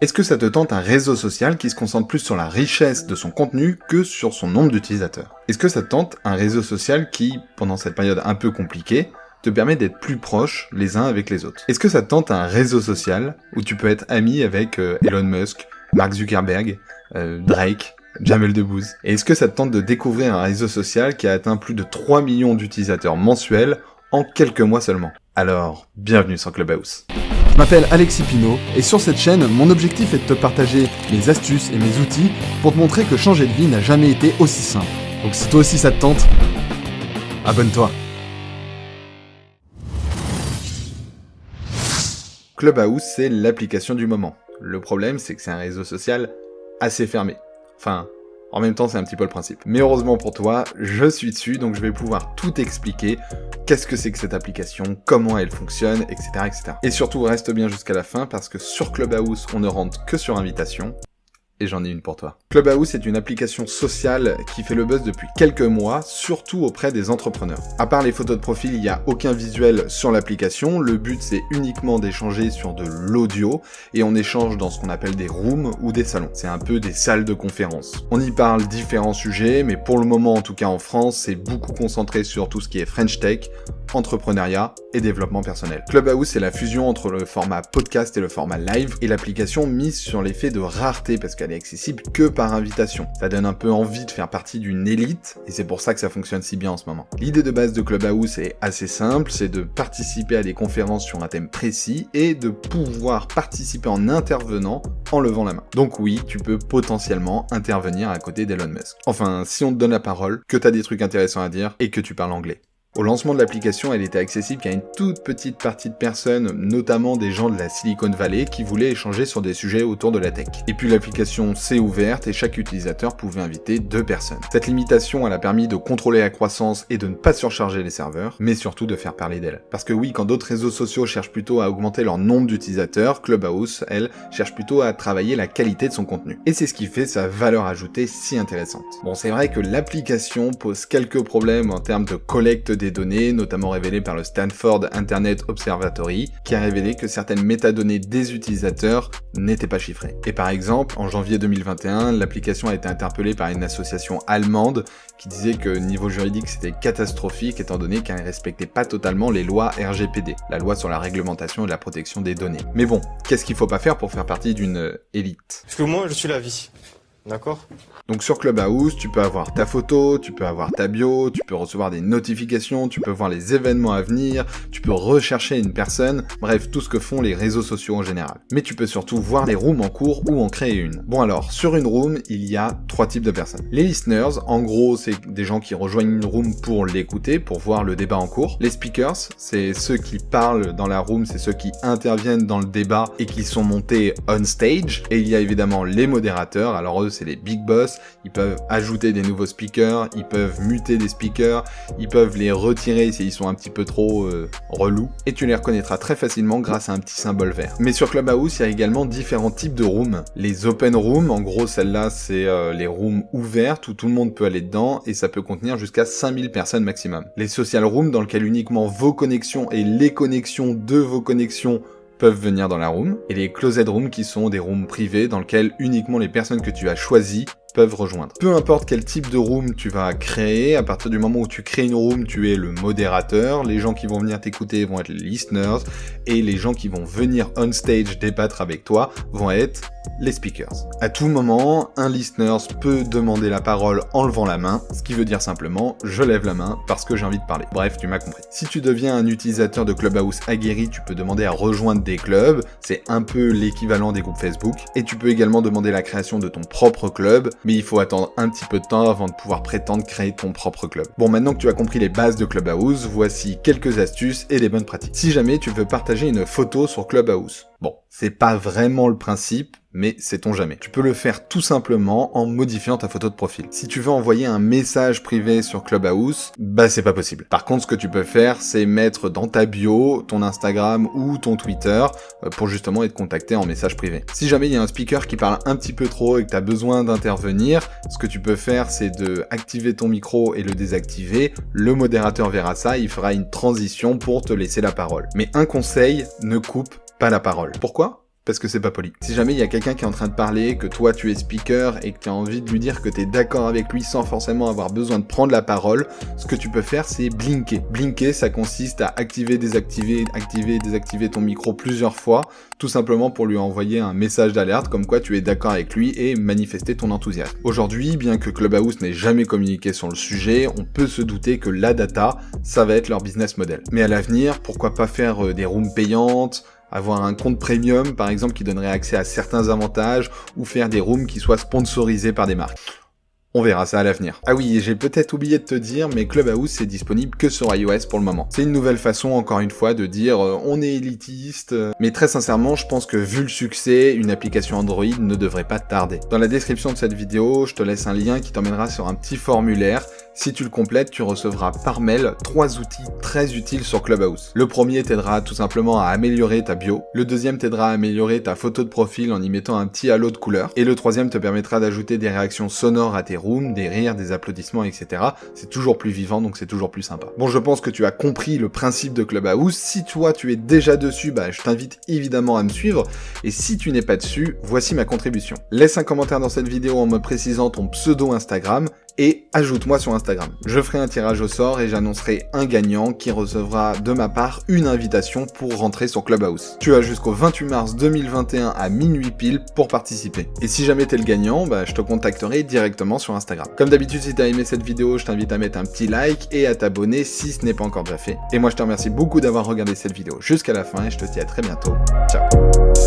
Est-ce que ça te tente un réseau social qui se concentre plus sur la richesse de son contenu que sur son nombre d'utilisateurs? Est-ce que ça te tente un réseau social qui, pendant cette période un peu compliquée, te permet d'être plus proches les uns avec les autres? Est-ce que ça te tente un réseau social où tu peux être ami avec euh, Elon Musk, Mark Zuckerberg, euh, Drake, Jamel Debbouze? Et est-ce que ça te tente de découvrir un réseau social qui a atteint plus de 3 millions d'utilisateurs mensuels en quelques mois seulement? Alors, bienvenue sur Clubhouse je m'appelle Alexis Pinault et sur cette chaîne, mon objectif est de te partager mes astuces et mes outils pour te montrer que changer de vie n'a jamais été aussi simple. Donc si toi aussi ça te tente, abonne-toi. Clubhouse, c'est l'application du moment. Le problème, c'est que c'est un réseau social assez fermé. Enfin, en même temps, c'est un petit peu le principe. Mais heureusement pour toi, je suis dessus, donc je vais pouvoir tout expliquer. Qu'est-ce que c'est que cette application, comment elle fonctionne, etc., etc. Et surtout, reste bien jusqu'à la fin, parce que sur Clubhouse, on ne rentre que sur invitation et j'en ai une pour toi. Clubhouse est une application sociale qui fait le buzz depuis quelques mois, surtout auprès des entrepreneurs. À part les photos de profil, il n'y a aucun visuel sur l'application, le but c'est uniquement d'échanger sur de l'audio, et on échange dans ce qu'on appelle des rooms ou des salons. C'est un peu des salles de conférence. On y parle différents sujets, mais pour le moment, en tout cas en France, c'est beaucoup concentré sur tout ce qui est French Tech, entrepreneuriat et développement personnel. Clubhouse, c'est la fusion entre le format podcast et le format live, et l'application mise sur l'effet de rareté, parce qu'elle est accessible que par invitation. Ça donne un peu envie de faire partie d'une élite, et c'est pour ça que ça fonctionne si bien en ce moment. L'idée de base de Clubhouse est assez simple, c'est de participer à des conférences sur un thème précis, et de pouvoir participer en intervenant en levant la main. Donc oui, tu peux potentiellement intervenir à côté d'Elon Musk. Enfin, si on te donne la parole, que t'as des trucs intéressants à dire, et que tu parles anglais. Au lancement de l'application, elle était accessible qu'à une toute petite partie de personnes, notamment des gens de la Silicon Valley qui voulaient échanger sur des sujets autour de la tech. Et puis l'application s'est ouverte et chaque utilisateur pouvait inviter deux personnes. Cette limitation, elle a permis de contrôler la croissance et de ne pas surcharger les serveurs, mais surtout de faire parler d'elle. Parce que oui, quand d'autres réseaux sociaux cherchent plutôt à augmenter leur nombre d'utilisateurs, Clubhouse, elle, cherche plutôt à travailler la qualité de son contenu. Et c'est ce qui fait sa valeur ajoutée si intéressante. Bon, c'est vrai que l'application pose quelques problèmes en termes de collecte des données, notamment révélées par le Stanford Internet Observatory, qui a révélé que certaines métadonnées des utilisateurs n'étaient pas chiffrées. Et par exemple, en janvier 2021, l'application a été interpellée par une association allemande qui disait que niveau juridique c'était catastrophique étant donné qu'elle ne respectait pas totalement les lois RGPD, la loi sur la réglementation et la protection des données. Mais bon, qu'est-ce qu'il faut pas faire pour faire partie d'une élite? Parce que moi je suis la vie, d'accord donc sur Clubhouse, tu peux avoir ta photo, tu peux avoir ta bio, tu peux recevoir des notifications, tu peux voir les événements à venir, tu peux rechercher une personne, bref, tout ce que font les réseaux sociaux en général. Mais tu peux surtout voir les rooms en cours ou en créer une. Bon alors, sur une room, il y a trois types de personnes. Les listeners, en gros, c'est des gens qui rejoignent une room pour l'écouter, pour voir le débat en cours. Les speakers, c'est ceux qui parlent dans la room, c'est ceux qui interviennent dans le débat et qui sont montés on stage. Et il y a évidemment les modérateurs, alors eux, c'est les big boss, ils peuvent ajouter des nouveaux speakers, ils peuvent muter des speakers, ils peuvent les retirer s'ils sont un petit peu trop euh, relous, et tu les reconnaîtras très facilement grâce à un petit symbole vert. Mais sur Clubhouse, il y a également différents types de rooms. Les open rooms, en gros celle-là c'est euh, les rooms ouvertes où tout le monde peut aller dedans, et ça peut contenir jusqu'à 5000 personnes maximum. Les social rooms dans lesquels uniquement vos connexions et les connexions de vos connexions peuvent venir dans la room, et les closet rooms qui sont des rooms privés dans lesquels uniquement les personnes que tu as choisies peuvent rejoindre. Peu importe quel type de room tu vas créer, à partir du moment où tu crées une room, tu es le modérateur, les gens qui vont venir t'écouter vont être les listeners, et les gens qui vont venir on stage débattre avec toi vont être les speakers. À tout moment, un listener peut demander la parole en levant la main, ce qui veut dire simplement je lève la main parce que j'ai envie de parler. Bref, tu m'as compris. Si tu deviens un utilisateur de Clubhouse aguerri, tu peux demander à rejoindre des clubs, c'est un peu l'équivalent des groupes Facebook, et tu peux également demander la création de ton propre club, mais il faut attendre un petit peu de temps avant de pouvoir prétendre créer ton propre club. Bon, maintenant que tu as compris les bases de Clubhouse, voici quelques astuces et des bonnes pratiques. Si jamais tu veux partager une photo sur Clubhouse, bon, c'est pas vraiment le principe, mais sait-on jamais. Tu peux le faire tout simplement en modifiant ta photo de profil. Si tu veux envoyer un message privé sur Clubhouse, bah c'est pas possible. Par contre, ce que tu peux faire, c'est mettre dans ta bio ton Instagram ou ton Twitter euh, pour justement être contacté en message privé. Si jamais il y a un speaker qui parle un petit peu trop et que tu as besoin d'intervenir, ce que tu peux faire, c'est de activer ton micro et le désactiver. Le modérateur verra ça, il fera une transition pour te laisser la parole. Mais un conseil, ne coupe pas la parole. Pourquoi? Parce que c'est pas poli. Si jamais il y a quelqu'un qui est en train de parler, que toi tu es speaker et que tu as envie de lui dire que tu es d'accord avec lui sans forcément avoir besoin de prendre la parole, ce que tu peux faire c'est blinker. Blinker ça consiste à activer, désactiver, activer, désactiver ton micro plusieurs fois, tout simplement pour lui envoyer un message d'alerte comme quoi tu es d'accord avec lui et manifester ton enthousiasme. Aujourd'hui, bien que Clubhouse n'ait jamais communiqué sur le sujet, on peut se douter que la data, ça va être leur business model. Mais à l'avenir, pourquoi pas faire euh, des rooms payantes, avoir un compte premium par exemple qui donnerait accès à certains avantages, ou faire des rooms qui soient sponsorisés par des marques. On verra ça à l'avenir. Ah oui, j'ai peut-être oublié de te dire, mais Clubhouse c'est disponible que sur iOS pour le moment. C'est une nouvelle façon, encore une fois, de dire euh, on est élitiste, euh, mais très sincèrement, je pense que vu le succès, une application Android ne devrait pas tarder. Dans la description de cette vidéo, je te laisse un lien qui t'emmènera sur un petit formulaire si tu le complètes, tu recevras par mail trois outils très utiles sur Clubhouse. Le premier t'aidera tout simplement à améliorer ta bio. Le deuxième t'aidera à améliorer ta photo de profil en y mettant un petit halo de couleur. Et le troisième te permettra d'ajouter des réactions sonores à tes rooms, des rires, des applaudissements, etc. C'est toujours plus vivant, donc c'est toujours plus sympa. Bon, je pense que tu as compris le principe de Clubhouse. Si toi, tu es déjà dessus, bah, je t'invite évidemment à me suivre. Et si tu n'es pas dessus, voici ma contribution. Laisse un commentaire dans cette vidéo en me précisant ton pseudo Instagram et ajoute-moi sur Instagram. Je ferai un tirage au sort et j'annoncerai un gagnant qui recevra de ma part une invitation pour rentrer sur Clubhouse. Tu as jusqu'au 28 mars 2021 à minuit pile pour participer. Et si jamais t'es le gagnant, bah, je te contacterai directement sur Instagram. Comme d'habitude, si t'as aimé cette vidéo, je t'invite à mettre un petit like et à t'abonner si ce n'est pas encore déjà fait. Et moi, je te remercie beaucoup d'avoir regardé cette vidéo jusqu'à la fin et je te dis à très bientôt. Ciao